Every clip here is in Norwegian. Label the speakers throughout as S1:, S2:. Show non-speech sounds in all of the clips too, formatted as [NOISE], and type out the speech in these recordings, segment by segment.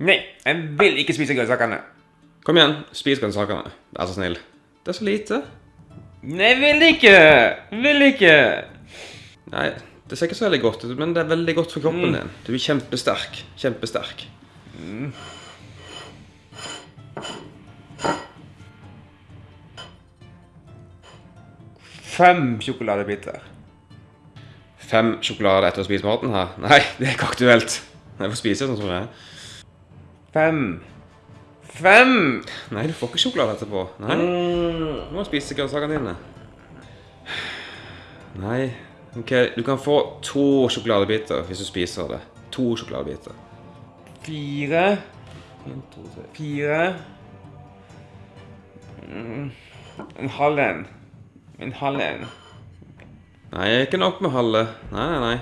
S1: Nei, jeg vil ikke spise grønnsakene.
S2: Kom igjen, spis grønnsakene. Vær så snill. Det er så lite.
S1: Nei, vil ikke! Vil ikke!
S2: Nei, det ser ikke så veldig godt ut, men det er veldig godt for kroppen din. Du er kjempesterk. Kjempesterk.
S1: Fem sjokoladebiter.
S2: Fem sjokolader etter å spise maten her? Nei, det er ikke aktuelt. Jeg får spise sånn som det er.
S1: Fem. Fem!
S2: Nei, du får ikke sjokolade etterpå. Nei, du må spise grønnsakene dine. Nei, ok, du kan få to sjokoladebiter hvis du spiser det. To sjokoladebiter.
S1: Fire. En, to, tre. Fire. Mm, En halv en. En halv en.
S2: Nei, ikke nok med halve. Nei, nei, nei.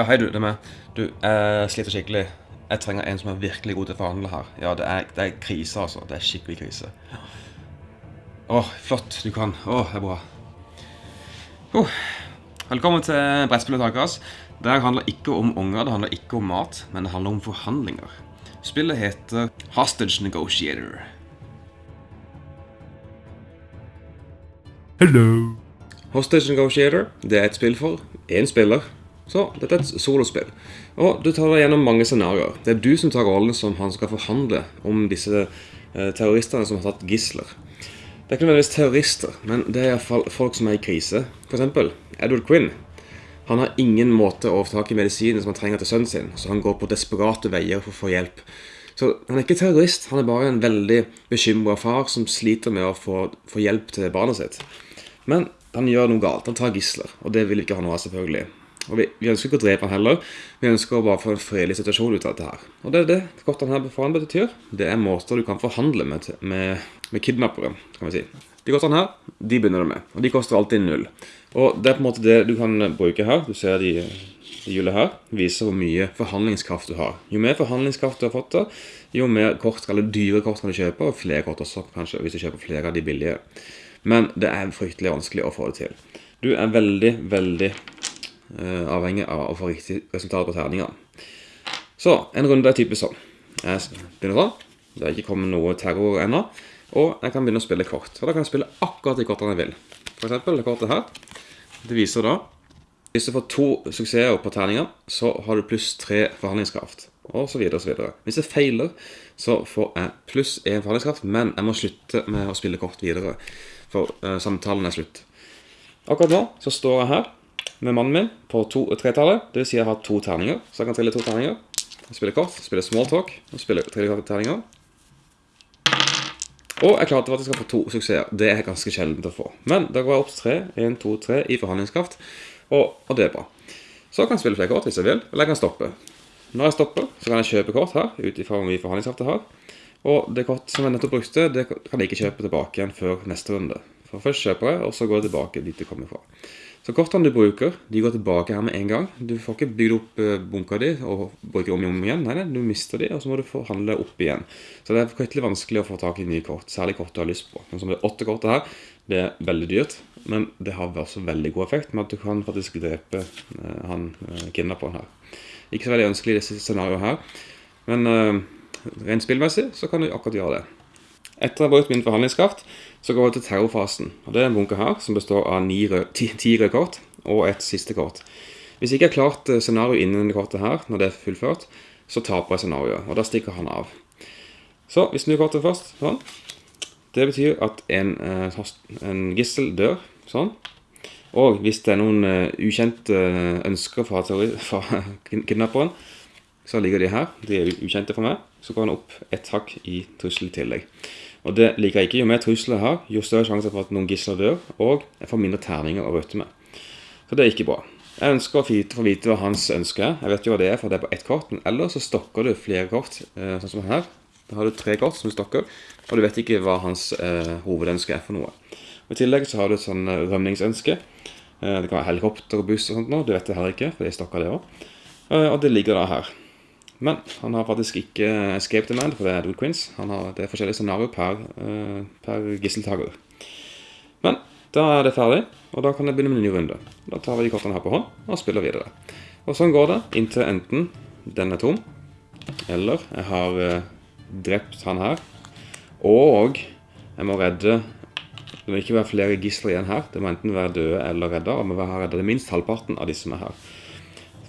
S2: Ja, hei du, det er meg. Du, jeg sliter skikkelig. Jeg trenger en som er virkelig god til å forhandle her. Ja, det er, det er krise, altså. Det er skikkelig krise. Åh, flott, du kan. Åh, det er bra. Oh. Velkommen til brettspillet Takas. Det her handler ikke om unger, det handler ikke om mat, men det handler om forhandlinger. Spillet heter Hostage Negotiator.
S3: Hello.
S2: Hostage Negotiator det er et spill for én spiller. Så dette er et solospill. Og du tar deg gjennom mange scenarioer. Det er du som tar rollen som han skal forhandle om disse eh, terroristene som har tatt gisler. Det er ikke nødvendigvis terrorister, men det er iallfall folk som er i krise. Eksempel Edward Quinn. Han har ingen måte å få tak i medisinen som han trenger til sønnen sin, så han går på desperate veier for å få hjelp. Så han er ikke terrorist, han er bare en veldig bekymra far som sliter med å få, få hjelp til barnet sitt. Men han gjør noe galt. Han tar gisler, og det vil ikke han ha selvfølgelig. Og vi, vi ønsker ikke å drepe han heller. Vi ønsker å bare få en fredelig situasjon ut av dette her. Og det er det kortene her foran betyr. Det er måter du kan forhandle med, med, med kidnappere, kan vi si. De kortene her, de begynner du med. Og de koster alltid null. Og det er på en måte det du kan bruke her. Du ser de, hjulet her. Viser hvor mye forhandlingskraft du har. Jo mer forhandlingskraft du har fått, da, jo mer kort, eller dyre kort kan du kjøpe, og flere kort også, kanskje, hvis du kjøper flere av de billige. Men det er fryktelig vanskelig å få det til. Du er veldig, veldig eh, avhengig av å få riktig resultat på terningene. Så, en runde er typisk sånn. Jeg begynner sånn. Det er ikke kommet noe terror ennå. Og jeg kan begynne å spille kort. Og da kan jeg spille akkurat de kortene jeg vil. For eksempel det kortet her. Det viser da Hvis du får to suksesser på terninger, så har du pluss tre forhandlingskraft. Og så videre og så videre. Hvis jeg feiler, så får jeg pluss én forhandlingskraft, men jeg må slutte med å spille kort videre. For uh, samtalen er slutt. Akkurat nå så står jeg her med mannen min på to- tretallet. Det vil si jeg har to terninger, så jeg kan trille to terninger. Spille kort, spille small talk og spille trille terninger. Og jeg klarte faktisk å få to suksesser. Det er ganske sjeldent å få. Men da går jeg opp til tre. 1, 2, 3 i forhandlingskraft. Og, og det er bra. Så kan jeg spille flere kort hvis jeg vil, eller jeg kan stoppe. Når jeg stopper, så kan jeg kjøpe kort her, ut ifra hvor mye forhandlingskraft jeg har. Og det kort som jeg nettopp brukte, det kan jeg ikke kjøpe tilbake igjen før neste runde. For først kjøper jeg, og så går jeg tilbake dit det kommer fra. Så kortene du bruker, de går tilbake her med en gang. Du får ikke bygd opp eh, bunka di og bruker om og om igjen. Nei, nei, du mister de, og så må du forhandle opp igjen. Så det er fryktelig vanskelig å få tak i nye kort, særlig kort du har lyst på. Men som det åtte kortet her, det er veldig dyrt, men det har også veldig god effekt med at du kan faktisk drepe eh, han eh, kidnapperen her. Ikke så veldig ønskelig i disse scenarioene her, men eh, rent spillmessig så kan du akkurat gjøre det. Etter å ha brukt min forhandlingskraft, så går jeg til terrorfasen. Og Det er en bunke her som består av ni rød, ti, ti røde kort og et siste kort. Hvis jeg ikke har klart eh, scenarioet innen det kortet her, når det er fullført, så taper jeg scenarioet, og da stikker han av. Så vi snur kortet først, sånn. Det betyr at en, eh, en gissel dør, sånn. Og hvis det er noen eh, ukjente ønsker fra, teori, fra [LAUGHS] kidnapperen, så ligger de her. De er ukjente for meg. Så går han opp ett hakk i trussel i tillegg. Og det liker jeg ikke. Jo mer trusler jeg har, jo større sjanse for at noen gisler dør, og jeg får mindre terninger å røte med. Så det er ikke bra. Jeg ønsker å få vite hva hans ønske er. Jeg vet jo hva det er, for det er på ett kort. Men ellers så stokker du flere kort, eh, sånn som her. Da har du tre kort som du stokker, og du vet ikke hva hans eh, hovedønske er for noe. Og I tillegg så har du et sånn eh, rømningsønske. Eh, det kan være helikopter og buss og sånt nå. Du vet det heller ikke, for jeg stokker det òg. Og det ligger da her. Men han har faktisk ikke escape demand, for det er Edward Quince. Han har, det forskjellige scenarioer per, eh, per gisseltaker. Men Da er det ferdig, og da kan jeg begynne med en ny runde. Da tar vi de kortene her på hånd og spiller videre. Og sånn går det inntil enten den er tom, eller jeg har eh, drept han her, og jeg må redde Det må ikke være flere gisler igjen her. Det må enten være døde eller redda, og må være redda minst halvparten av de som er her.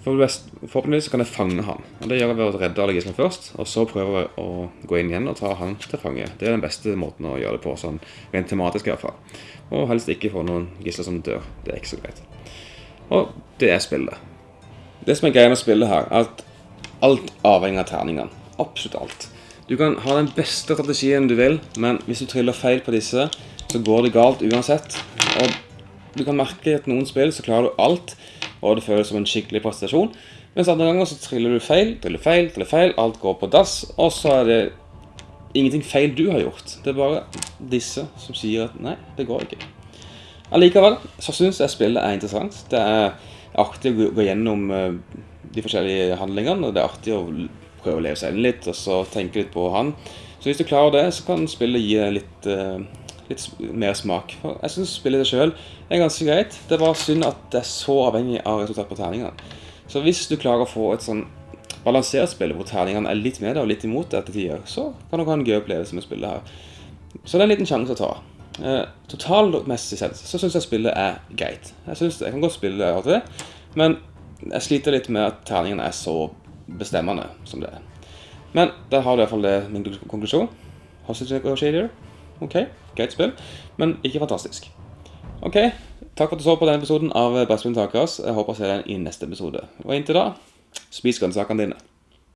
S2: Forhåpentligvis kan jeg fange han. Og Det gjør jeg ved å redde alle gislene først, og så prøve å gå inn igjen og ta han til fange. Det er den beste måten å gjøre det på, sånn rent tematisk i hvert fall. Og helst ikke få noen gisler som dør. Det er ikke så greit. Og det er spillet. Det som er greia med spillet her, er at alt avhenger av terningene. Absolutt alt. Du kan ha den beste strategien du vil, men hvis du triller feil på disse, så går det galt uansett. Og du kan merke at noen spill så klarer du alt, og det føles som en skikkelig prestasjon. Mens andre ganger så triller du feil, triller feil, triller feil, alt går på dass, og så er det ingenting feil du har gjort. Det er bare disse som sier at nei, det går ikke. Allikevel så syns jeg spillet er interessant. Det er artig å gå- gjennom eh, de forskjellige handlingene, og det er artig å prøve å leve seg inn litt, og så tenke litt på han. Så hvis du klarer det, så kan spillet gi deg litt, eh, litt mer smak. For jeg syns spillet seg sjøl er ganske greit. Det er bare synd at det er så avhengig av resultat på terningene. Så hvis du klarer å få et sånn balansert spill hvor terningene er litt med deg og litt imot deg til tider, så kan du ha en gøy opplevelse med spillet her. Så det er en liten sjanse å ta. Eh, totalmessig sett så syns jeg spillet er greit. Jeg, synes, jeg kan godt spille det av og til, men jeg sliter litt med at terningene er så bestemmende som det er. Men der har du i hvert fall det min konklusjon. Hostage Negotiator. Ok, greit spill, men ikke fantastisk. Ok, takk for at du så på denne episoden av Brettspill Takeras. Jeg håper å se deg i neste episode. Og inntil da, spis grønnsakene dine.